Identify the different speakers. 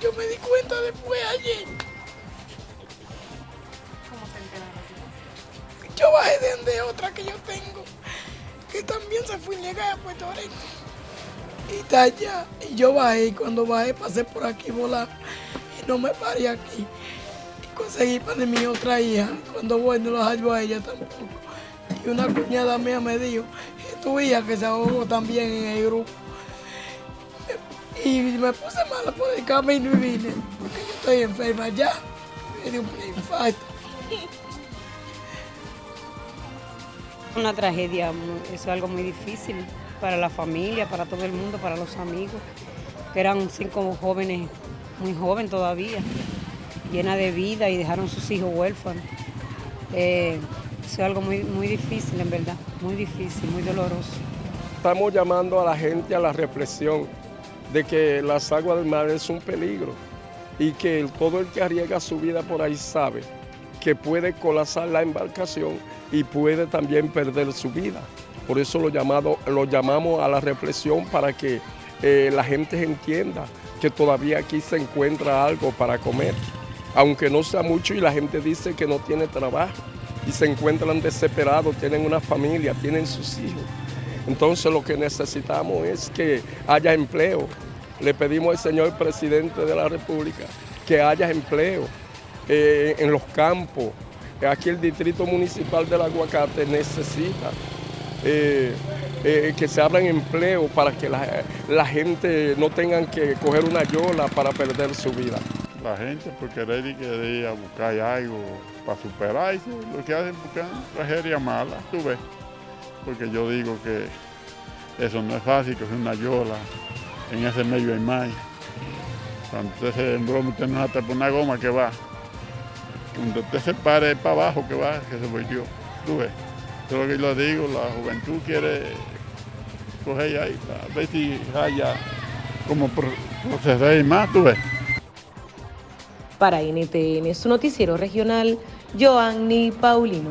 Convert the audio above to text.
Speaker 1: yo me di cuenta después ayer.
Speaker 2: ¿Cómo se enteraron?
Speaker 1: Yo bajé de donde otra que yo tengo, que también se fue ilegal a Puerto Rico. Y está allá. Y yo bajé, y cuando bajé pasé por aquí volar. Y no me paré aquí. Y conseguí para mi otra hija. Cuando voy no los hallo a ella tampoco. Y una cuñada mía me dijo, es tu hija que se ahogó también en el grupo. Y me puse mala por el camino y vine, porque yo estoy enferma ya. Me dio un infarto.
Speaker 3: Una tragedia, eso es algo muy difícil para la familia, para todo el mundo, para los amigos, que eran cinco jóvenes, muy jóvenes todavía, llena de vida y dejaron sus hijos huérfanos. Eh, eso es algo muy, muy difícil, en verdad, muy difícil, muy doloroso.
Speaker 4: Estamos llamando a la gente a la reflexión de que las aguas del mar es un peligro y que todo el que arriesga su vida por ahí sabe que puede colapsar la embarcación y puede también perder su vida. Por eso lo, llamado, lo llamamos a la reflexión para que eh, la gente entienda que todavía aquí se encuentra algo para comer, aunque no sea mucho y la gente dice que no tiene trabajo y se encuentran desesperados, tienen una familia, tienen sus hijos. Entonces lo que necesitamos es que haya empleo. Le pedimos al señor presidente de la República que haya empleo eh, en los campos. Aquí el distrito municipal del Aguacate necesita eh, eh, que se abran empleo para que la, gente no tengan que coger una yola para perder su vida.
Speaker 5: La gente por querer y querer a buscar algo para superarse, lo que hacen buscar tragedia mala, tú ves. Porque yo digo que eso no es fácil, que es una yola, en ese medio hay más. Cuando usted se embroma, usted no por una goma que va. Cuando usted se pare para abajo que va, que se volvió, tú ves. Es lo que yo digo, la juventud quiere coger ahí, a ver si haya como pro- proceder más, tú ves.
Speaker 6: Para NTN, su noticiero regional, Joanny Paulino.